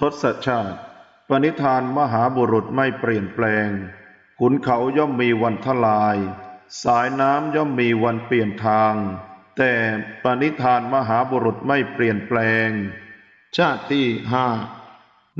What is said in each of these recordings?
ทศชาติ ปณิธานมหาบุรุษไม่เปลี่ยนแปลง ขุนเขาย่อมมีวันทลาย สายน้ำย่อมมีวันเปลี่ยนทาง แต่ปณิธานมหาบุรุษไม่เปลี่ยนแปลง ชาติที่ห้า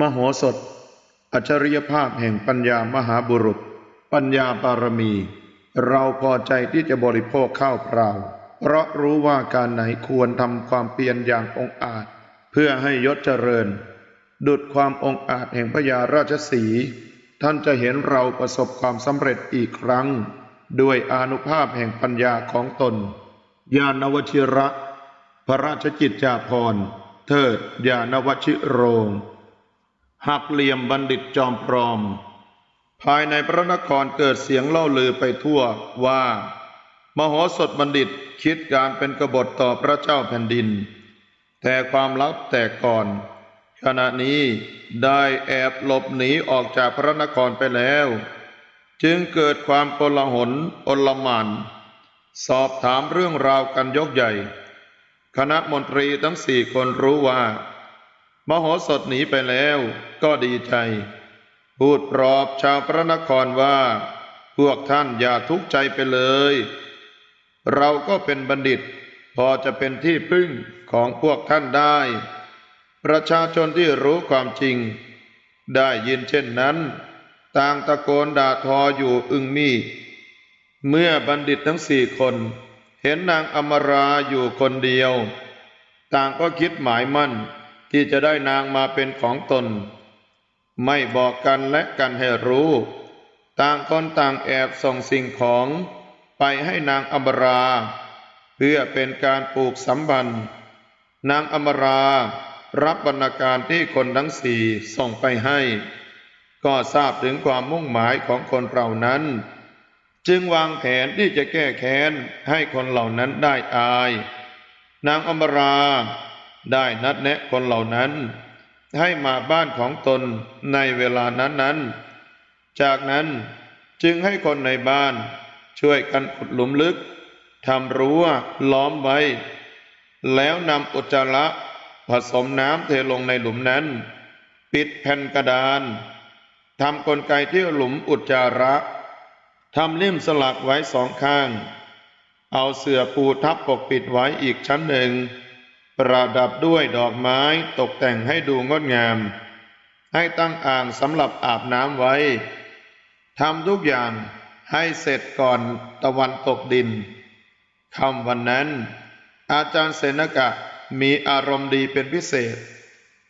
มโหสถ อัจฉริยภาพแห่งปัญญามหาบุรุษ ปัญญาบารมี เราพอใจที่จะบริโภคข้าวเปล่า เพราะรู้ว่าการไหนควรทำความเพียรอย่างองอาจ เพื่อให้ยศเจริญ ดุดความองอาจแห่งพญาราชสี ท่านจะเห็นเราประสบความสำเร็จอีกครั้ง ด้วยอนุภาพแห่งปัญญาของตน ญาณวชิระ พระราชกิจจาภรณ์ เทิดญาณวชิโรง หักเหลี่ยมบัณฑิตจอมปลอม ภายในพระนครเกิดเสียงเล่าลือไปทั่วว่า มโหสถบัณฑิตคิดการเป็นกบฏต่อพระเจ้าแผ่นดิน แต่ความลับแต่ก่อน ขณะนี้ได้แอบหลบหนีออกจากพระนครไปแล้ว จึงเกิดความโกลาหลอลมานสอบถามเรื่องราวกันยกใหญ่ คณะมนตรีทั้งสี่คนรู้ว่า มโหสถหนีไปแล้วก็ดีใจ พูดปลอบชาวพระนครว่า พวกท่านอย่าทุกข์ใจไปเลย เราก็เป็นบัณฑิต พอจะเป็นที่พึ่งของพวกท่านได้ ประชาชนที่รู้ความจริง ได้ยินเช่นนั้น ต่างตะโกนด่าทออยู่อึงมี เมื่อบัณฑิตทั้งสี่คน เห็นนางอมราอยู่คนเดียว ต่างก็คิดหมายมั่นที่จะได้นางมาเป็นของตน ไม่บอกกันและกันให้รู้ ต่างคนต่างแอบส่งสิ่งของไปให้นางอมรา เพื่อเป็นการปลูกสัมพันธ์นางอมรา รับบรรณาการที่คนทั้งสี่ส่งไปให้ ก็ทราบถึงความมุ่งหมายของคนเหล่านั้น จึงวางแผนที่จะแก้แค้นให้คนเหล่านั้นได้อาย นางอมราได้นัดแนะคนเหล่านั้น ให้มาบ้านของตนในเวลานั้นๆจากนั้นจึงให้คนในบ้านช่วยกันขุดหลุมลึกทำรั้วล้อมไว้ แล้วนำอุจจาระ ผสมน้ำเทลงในหลุมนั้น ปิดแผ่นกระดานทำกลไกที่หลุมอุจจาระทำเล่มสลักไว้สองข้าง เอาเสื่อปูทับปกปิดไว้อีกชั้นหนึ่ง ประดับด้วยดอกไม้ตกแต่งให้ดูงดงาม ให้ตั้งอ่างสำหรับอาบน้ำไว้ทำทุกอย่างให้เสร็จก่อนตะวันตกดินคำวันนั้น อาจารย์เสนกะ มีอารมณ์ดีเป็นพิเศษ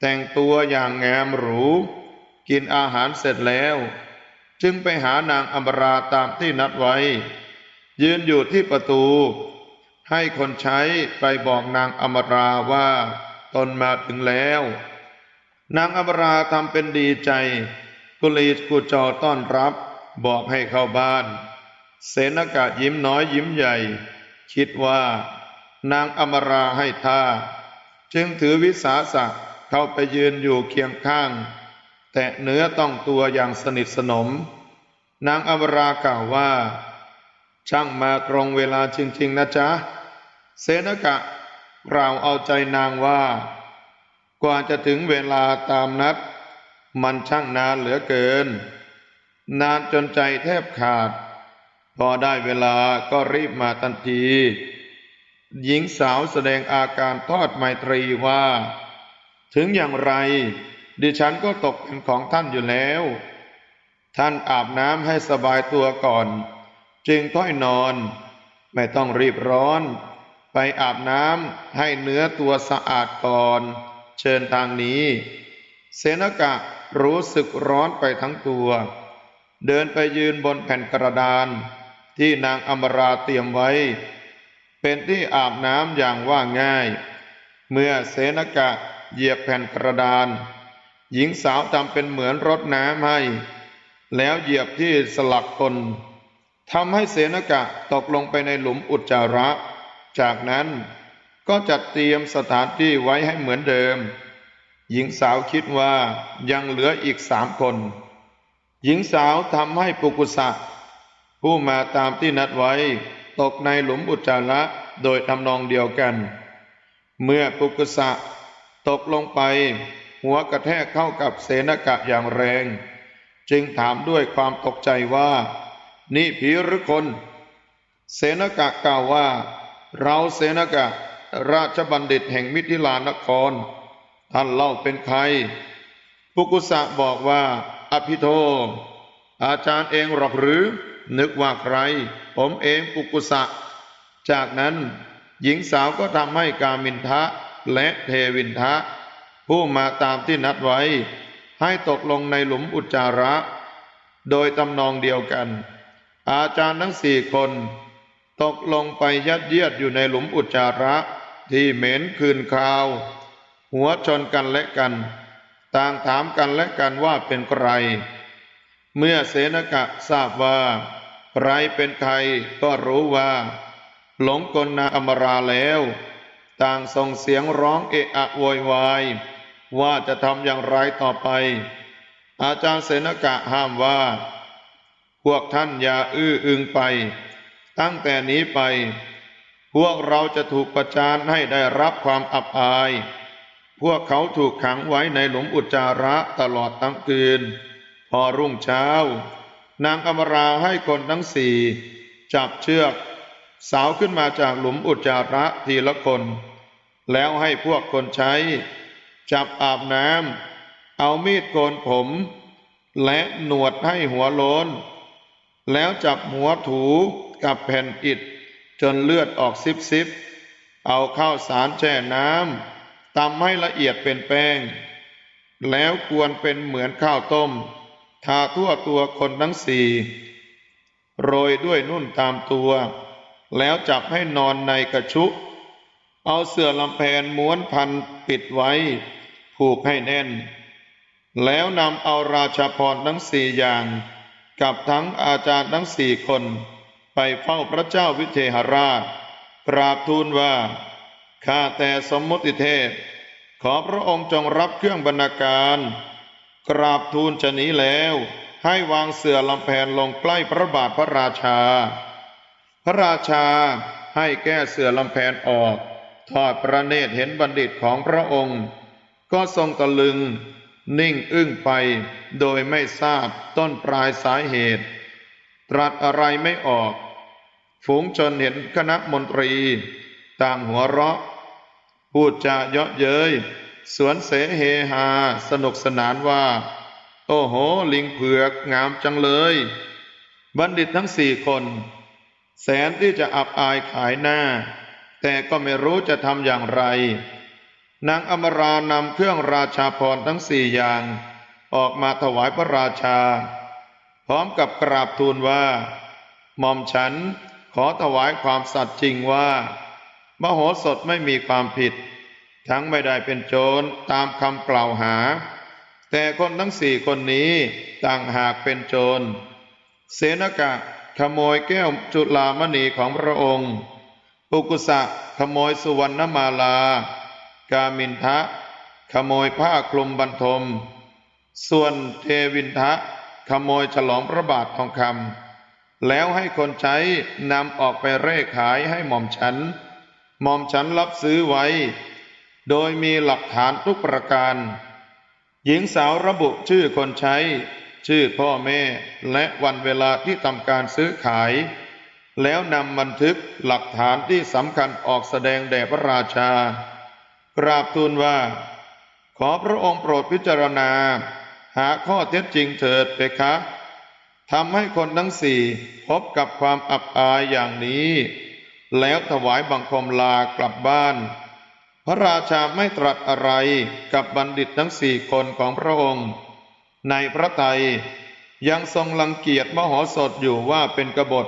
แต่งตัวอย่างงามหรู กินอาหารเสร็จแล้ว จึงไปหานางอัมราตามที่นัดไว้ ยืนอยู่ที่ประตู ให้คนใช้ไปบอกนางอมราว่าตนมาถึงแล้ว นางอมราทำเป็นดีใจ กุลีกุจอต้อนรับ บอกให้เข้าบ้าน เสนากะยิ้มน้อยยิ้มใหญ่ คิดว่า นางอมราให้ท่า จึงถือวิสาสะเข้าไปยืนอยู่เคียงข้าง แตะเนื้อต้องตัวอย่างสนิทสนม นางอมรากล่าวว่า ช่างมาตรงเวลาจริงๆนะจ๊ะ เสนกะกล่าวเอาใจนางว่า กว่าจะถึงเวลาตามนัด มันช่างนานเหลือเกิน นานจนใจแทบขาด พอได้เวลาก็รีบมาทันที หญิงสาวแสดงอาการทอดไมตรีว่า ถึงอย่างไร ดิฉันก็ตกเป็นของท่านอยู่แล้ว ท่านอาบน้ำให้สบายตัวก่อน จึงค่อยนอน ไม่ต้องรีบร้อน ไปอาบน้ำให้เนื้อตัวสะอาดก่อน เชิญทางนี้ เสนกะรู้สึกร้อนไปทั้งตัว เดินไปยืนบนแผ่นกระดานที่นางอมราเตรียมไว้ เป็นที่อาบน้ำอย่างว่าง่าย เมื่อเสนกะเหยียบแผ่นกระดาน หญิงสาวทำเป็นเหมือนรดน้ำให้ แล้วเหยียบที่สลักตนทำให้เสนกะตกลงไปในหลุมอุจจาระ จากนั้นก็จัดเตรียมสถานที่ไว้ให้เหมือนเดิม หญิงสาวคิดว่ายังเหลืออีกสามคน หญิงสาวทำให้ปุกุสะผู้มาตามที่นัดไว้ ตกในหลุมอุจจาระโดยทำนองเดียวกัน เมื่อปุกุสะตกลงไป หัวกระแทกเข้ากับเสนกะอย่างแรง จึงถามด้วยความตกใจว่า นี่ผีหรือคน เสนกะกล่าวว่า เราเสนกะราชบัณฑิตแห่งมิถิลานคร ท่านเล่าเป็นใครปุกุสะบอกว่า อภิโท อาจารย์เองหรอกหรือ นึกว่าใคร ผมเองปุกุสะ จากนั้นหญิงสาวก็ทำให้กามินทะและเทวินทะ ผู้มาตามที่นัดไว้ ให้ตกลงในหลุมอุจจาระ โดยตำนองเดียวกัน อาจารย์ทั้งสี่คน ตกลงไปยัดเยียดอยู่ในหลุมอุจจาระที่เหม็นคืนคราว หัวชนกันและกัน ต่างถามกันและกันว่าเป็นใคร เมื่อเสนกะทราบว่า ใครเป็นใครก็รู้ว่า หลงกลนาอมราแล้ว ต่างส่งเสียงร้องเอะอะโวยวาย ว่าจะทำอย่างไรต่อไป อาจารย์เสนกะห้ามว่า พวกท่านอย่าอื้ออึงไป ตั้งแต่นี้ไป พวกเราจะถูกประจานให้ได้รับความอับอาย พวกเขาถูกขังไว้ในหลุมอุจจาระตลอดทั้งคืน พอรุ่งเช้า นางอมราให้คนทั้งสี่จับเชือกสาวขึ้นมาจากหลุมอุจจาระทีละคน แล้วให้พวกคนใช้ จับอาบน้ำเอามีดโกนผม และหนวดให้หัวโลน แล้วจับหัวถูกับแผ่นอิฐ จนเลือดออกซิบซิบเอาข้าวสารแช่น้ำตำให้ละเอียดเป็นแป้ง แล้วกวนเป็นเหมือนข้าวต้ม ทาทั่วตัวคนทั้งสี่ โรยด้วยนุ่นตามตัว แล้วจับให้นอนในกระชุ เอาเสื่อลำแพนม้วนพันปิดไว้ ผูกให้แน่น แล้วนำเอาราชาพรทั้งสี่อย่าง กับทั้งอาจารย์ทั้งสี่คน ไปเฝ้าพระเจ้าวิเทหราชกราบทูลว่า ข้าแต่สมมติเทพ ขอพระองค์จงรับเครื่องบรรณาการ กราบทูลชะนี้แล้ว ให้วางเสื่อลำแพนลงใกล้พระบาทพระราชา พระราชาให้แก้เสื่อลำแพนออก ทอดพระเนตรเห็นบัณฑิตของพระองค์ ก็ทรงตะลึง นิ่งอึ้งไปโดยไม่ทราบต้นปลายสาเหตุ ตรัสอะไรไม่ออก ฝูงชนเห็นคณะมนตรี ต่างหัวเราะ พูดจาเยาะเย้ย สวนเสเฮฮา สนุกสนานว่า โอ้โห ลิงเผือกงามจังเลย บัณฑิตทั้งสี่คน แสนที่จะอับอายขายหน้า แต่ก็ไม่รู้จะทำอย่างไร นางอมรานำเครื่องราชาพรทั้งสี่อย่าง ออกมาถวายพระราชา พร้อมกับกราบทูลว่า หม่อมฉันขอถวายความสัตย์จริงว่า มโหสถไม่มีความผิด ทั้งไม่ได้เป็นโจรตามคำกล่าวหา แต่คนทั้งสี่คนนี้ต่างหากเป็นโจร เสนกะขโมยแก้วจุลามณีของพระองค์ปุกุสะขโมยสุวรรณมาลา กามินทะ ขโมยผ้าคลุมบรรทม ส่วนเทวินทะ ขโมยฉลองพระบาททองคำแล้วให้คนใช้นำออกไปเร่ขายให้หม่อมฉัน หม่อมฉันรับซื้อไว้ โดยมีหลักฐานทุกประการ หญิงสาวระบุชื่อคนใช้ ชื่อพ่อแม่ และวันเวลาที่ทำการซื้อขาย แล้วนำบันทึกหลักฐานที่สำคัญออกแสดงแด่พระราชา กราบทูลว่า ขอพระองค์โปรดพิจารณา หาข้อเท็จจริงเถิดเพคะทำให้คนทั้งสี่พบกับความอับอายอย่างนี้ แล้วถวายบังคมลากลับบ้าน พระราชาไม่ตรัสอะไรกับบัณฑิตทั้งสี่คนของพระองค์ ในพระไทยยังทรงลังเกียจมโหสถอยู่ว่าเป็นกบฏ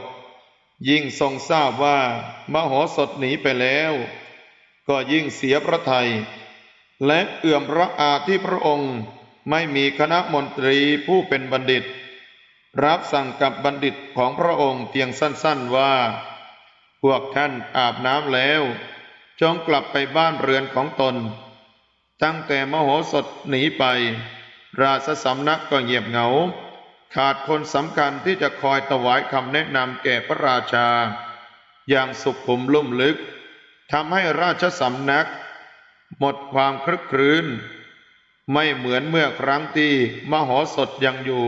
ยิ่งทรงทราบว่ามโหสถหนีไปแล้ว ก็ยิ่งเสียพระไทย และเอื่อมพระอาที่พระองค์ไม่มีคณะมนตรีผู้เป็นบัณฑิต รับสั่งกับบัณฑิตของพระองค์เพียงสั้นๆว่า พวกท่านอาบน้ำแล้ว จงกลับไปบ้านเรือนของตน ตั้งแต่มโหสถหนีไป ราชสำนักก็เงียบเหงา ขาดคนสำคัญที่จะคอยถวายคำแนะนำแก่พระราชา อย่างสุขุมลุ่มลึกทำให้ราชสำนัก หมดความคลึกครื้น ไม่เหมือนเมื่อครั้งที่มโหสถยังอยู่